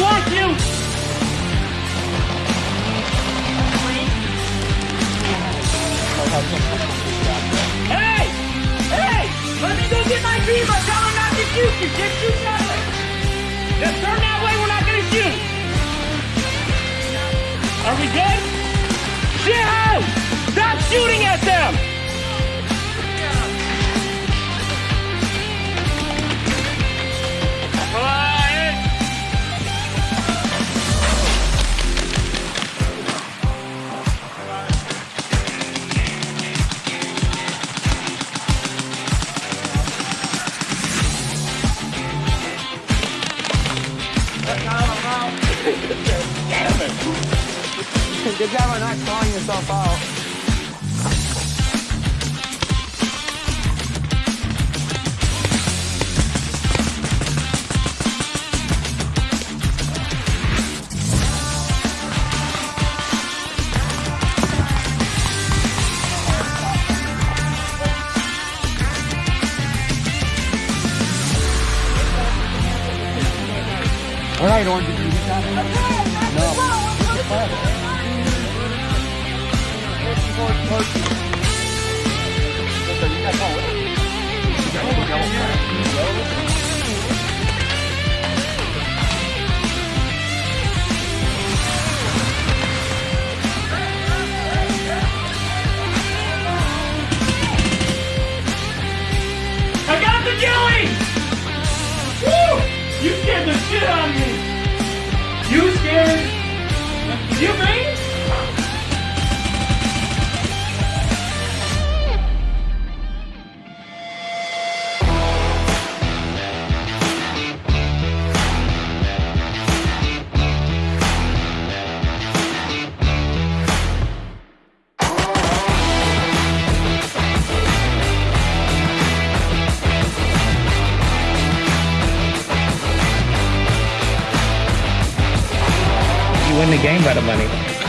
want you! Hey! Hey! Let me go get my beaver! Tell him not to shoot you! Just shoot way! Just turn Good job on not calling yourself out. All right, Orange, I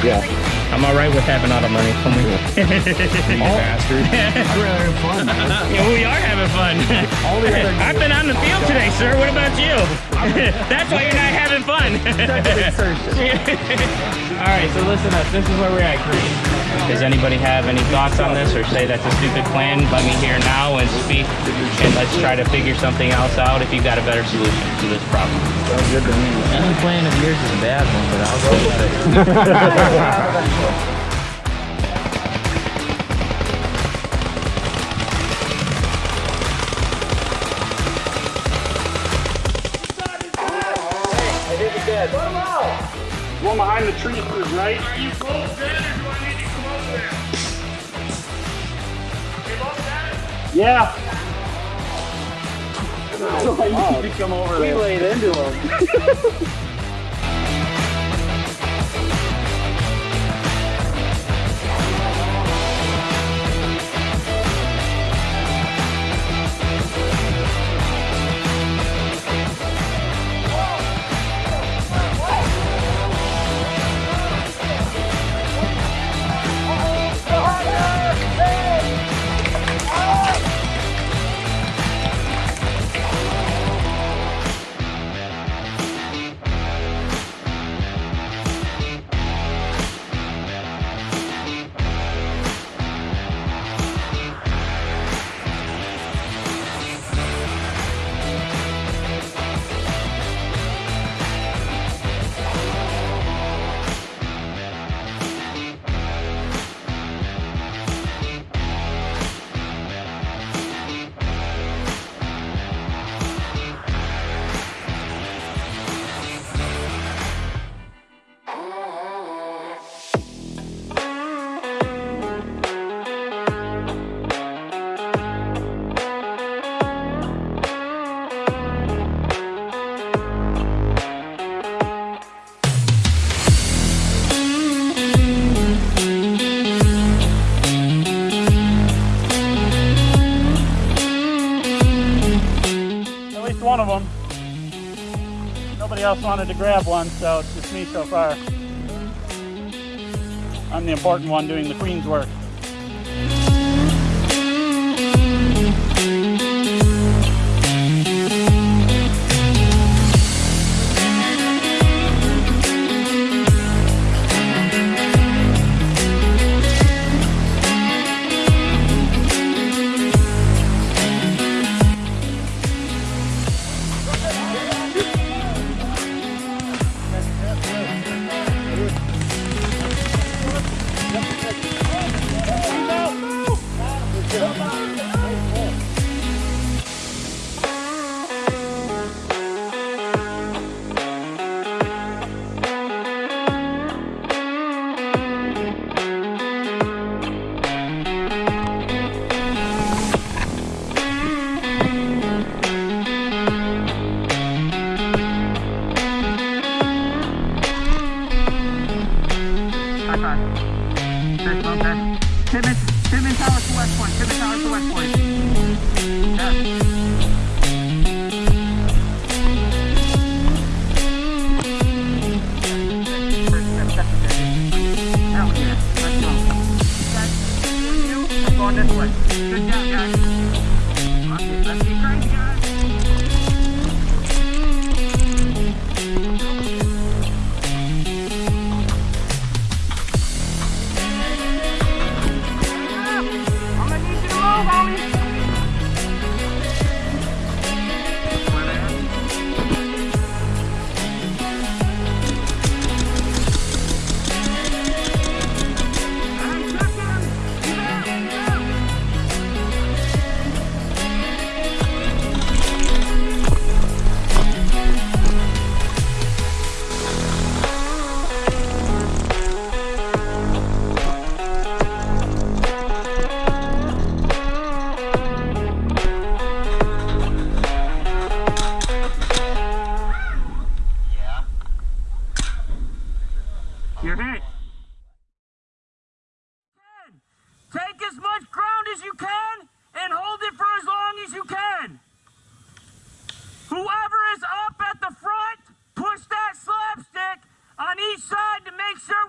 Yeah. I'm all right with having all the money. Come You bastard. Rather have fun. Yeah, we are having fun. All the other I've been on the field today, sir. What about you? That's why you're not having fun. All right, so listen up. This is where we're at, Creed. Does anybody have any thoughts on this or say that's a stupid plan? Let me hear now and speak, and let's try to figure something else out if you've got a better solution to this problem. Sounds good to me. Any plan of yours is a bad one, but I'll go with it. One behind the tree is right. Yeah. So I need to come over there. We laid into him. Nobody else wanted to grab one, so it's just me so far. I'm the important one doing the queen's work.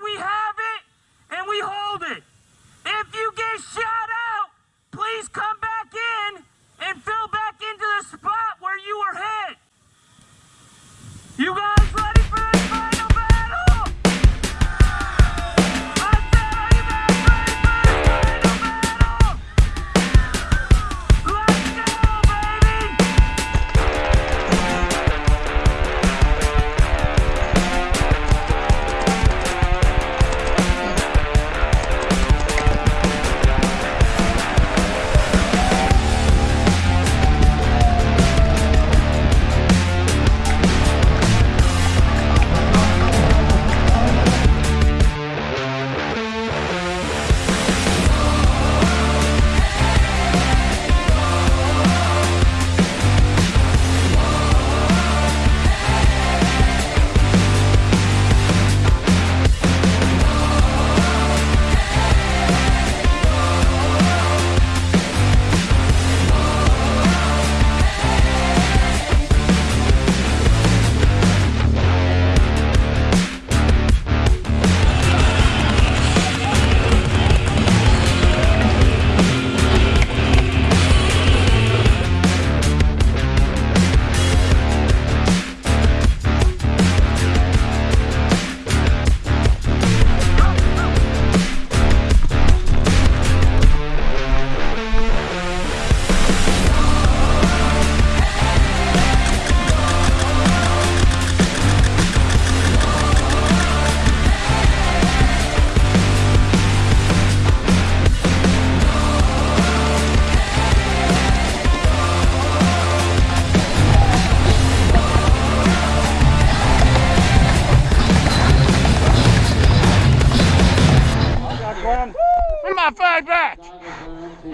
We have it and we hold it. If you get shot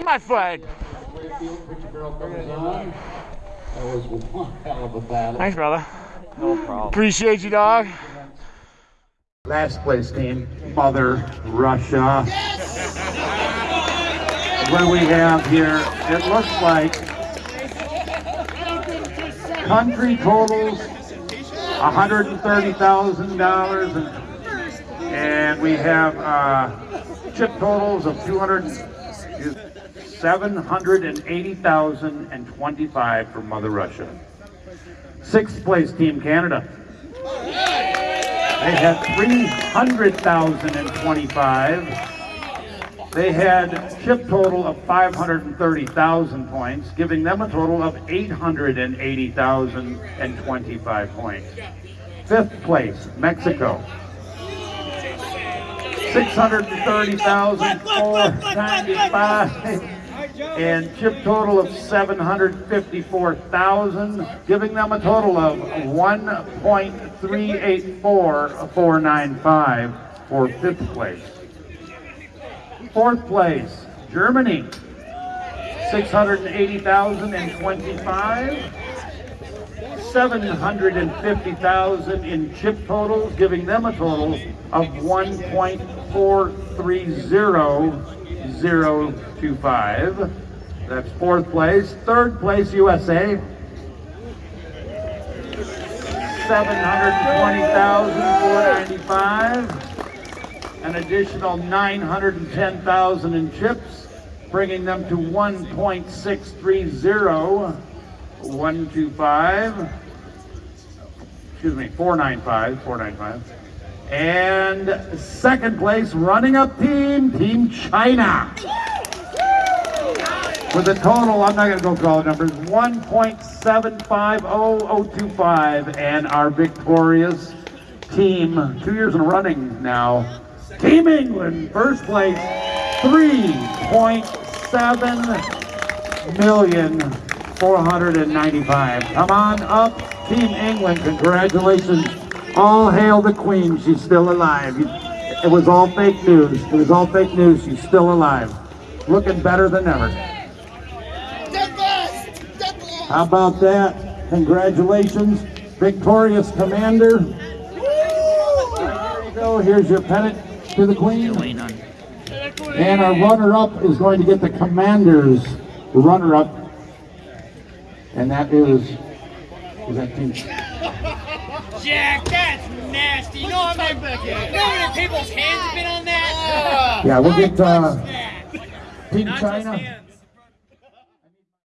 My flag. Thanks, brother. No problem. Appreciate you, dog. Last place team, Mother Russia. What do we have here? It looks like country totals $130,000 and, and we have uh, chip totals of 200, 780,025 for Mother Russia. Sixth place Team Canada. They had 300,025. They had chip total of 530,000 points, giving them a total of 880,025 points. Fifth place, Mexico. 630,495 and chip total of 754,000, giving them a total of 1.384495 for fifth place. Fourth place, Germany, 680,025. 750,000 in chip totals, giving them a total of 1.430025. That's fourth place. Third place, USA. 720,495. An additional 910,000 in chips, bringing them to 1.630. 125, excuse me, 495, 495. And second place, running up team, Team China. With a total, I'm not going to go through all the numbers, 1.750025. And our victorious team, two years in running now, Team England, first place, 3.7 million 495. Come on up, Team England. Congratulations. All hail the Queen. She's still alive. It was all fake news. It was all fake news. She's still alive. Looking better than ever. How about that? Congratulations. Victorious Commander. There you go. Here's your pennant to the Queen. And our runner-up is going to get the Commander's runner-up and that is, is that Team Jack, that's nasty. You know how many, you know how many people's hands have been on that? Yeah, we'll get uh, That. Team China. hands.